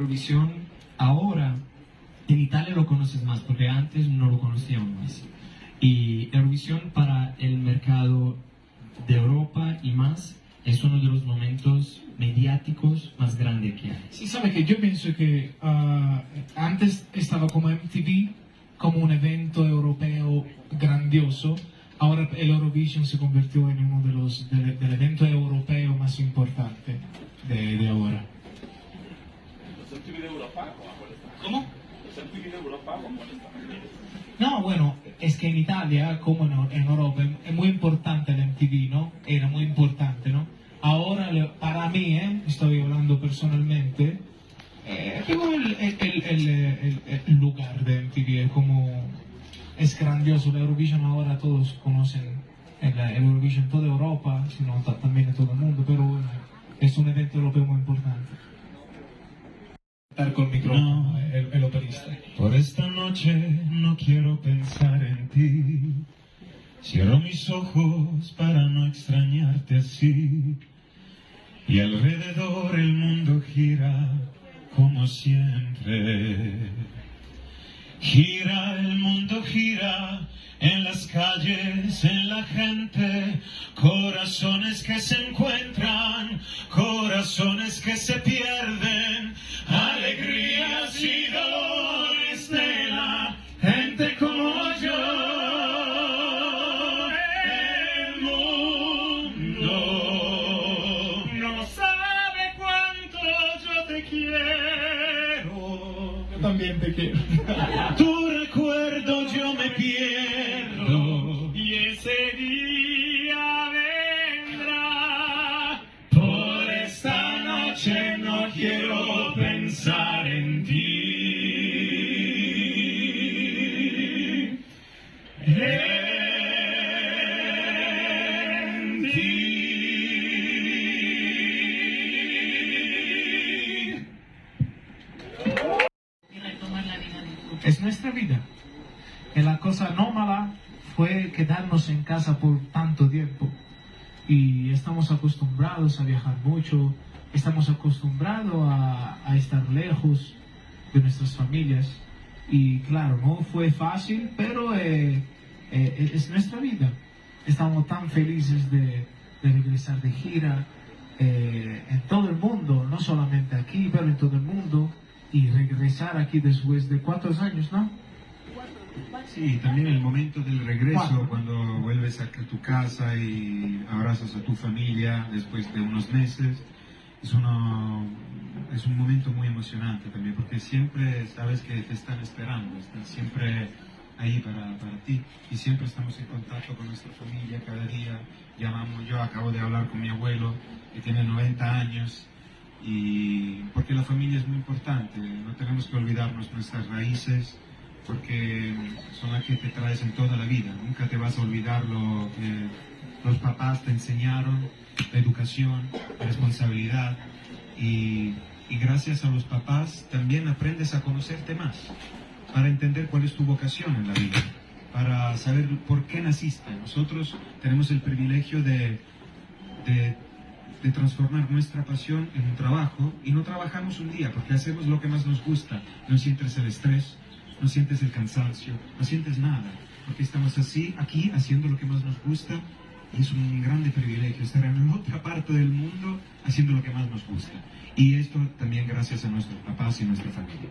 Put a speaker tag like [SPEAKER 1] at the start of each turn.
[SPEAKER 1] Eurovisión ahora en Italia lo conoces más porque antes no lo conocíamos más. Y Eurovisión para el mercado de Europa y más es uno de los momentos mediáticos más grandes que hay.
[SPEAKER 2] Sí, sabe que yo pienso que ah, antes estaba como MTV, como un evento europeo grandioso. Ahora el Eurovision se convirtió en uno de los del, del evento europeo más importante de ahora.
[SPEAKER 3] Los MTV de Europa.
[SPEAKER 2] ¿Cómo?
[SPEAKER 3] Los MTV de Europa.
[SPEAKER 2] No, bueno, es que en Italia, como en, en Europa, es muy importante el MTV, ¿no? Era muy importante, ¿no? Ahora, para mí, ¿eh? estoy hablando personalmente, eh, el, el- el- el- lugar de MTV es como, es grandioso, la Eurovision ahora todos conocen el, Eurovision en toda Europa, sino ta- también en todo el mundo, pero bueno, es un evento europeo muy importante. Estar con micrófono, el, el operista.
[SPEAKER 4] Por esta noche no quiero pensar en ti. Cierro mis ojos para no extrañarte así. Y alrededor el mundo gira como siempre. Gira el mundo, gira en las calles, en la gente, corazones que se encuentran, corazones que se pierden, alegrías y dolores de la gente como yo. El mundo no sabe cuánto yo te quiero.
[SPEAKER 2] Yo también te quiero.
[SPEAKER 4] Tu recuerdo yo me pierdo
[SPEAKER 2] es nuestra vida. Y la cosa no mala fue quedarnos en casa por tanto tiempo. Y estamos acostumbrados a viajar mucho, estamos acostumbrados a, estar lejos de nuestras familias. Y claro, no fue fácil, pero eh, eh, es nuestra vida. Estamos tan felices de, de regresar de gira eh, en todo el mundo, no solamente aquí, pero en todo el mundo y regresar aquí después de cuántos años, ¿no?
[SPEAKER 5] Sí, también el momento del regreso,
[SPEAKER 2] Cuatro.
[SPEAKER 5] cuando vuelves a tu casa y abrazas a tu familia después de unos meses, es, uno, es un momento muy emocionante también, porque siempre sabes que te están esperando, están siempre ahí para, para ti y siempre estamos en contacto con nuestra familia cada día. Llamamos, yo acabo de hablar con mi abuelo que tiene 90 años y porque la familia es muy importante, no tenemos que olvidarnos nuestras raíces porque son las que te traes en toda la vida, nunca te vas a olvidar lo que los papás te enseñaron, la educación, la responsabilidad. Y, y gracias a los papás también aprendes a conocerte más para entender cuál es tu vocación en la vida, para saber por qué naciste. Nosotros tenemos el privilegio de, de, de transformar nuestra pasión en un trabajo y no trabajamos un día porque hacemos lo que más nos gusta. No sientes el estrés, no sientes el cansancio, no sientes nada, porque estamos así, aquí, haciendo lo que más nos gusta y es un grande privilegio estar en otra parte del mundo haciendo lo que más nos gusta. Y esto también gracias a nuestros papás y nuestra familia.